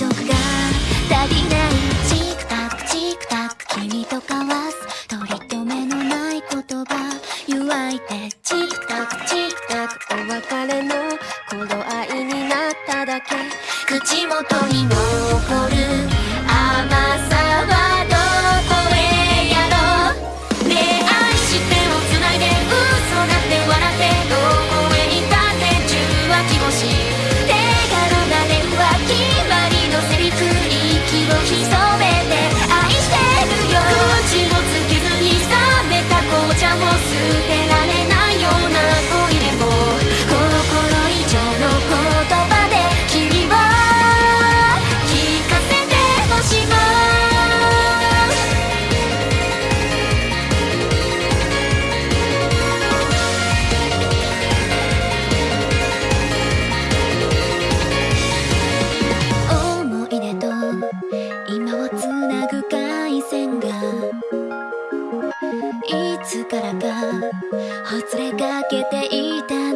色が足りないチクタクチクタク君と交わす。取り留めのない言葉。湯わいてチクタクチクタク。お別れの頃合いになっただけ。口元に残る希望。線がいつからかほつれかけていた。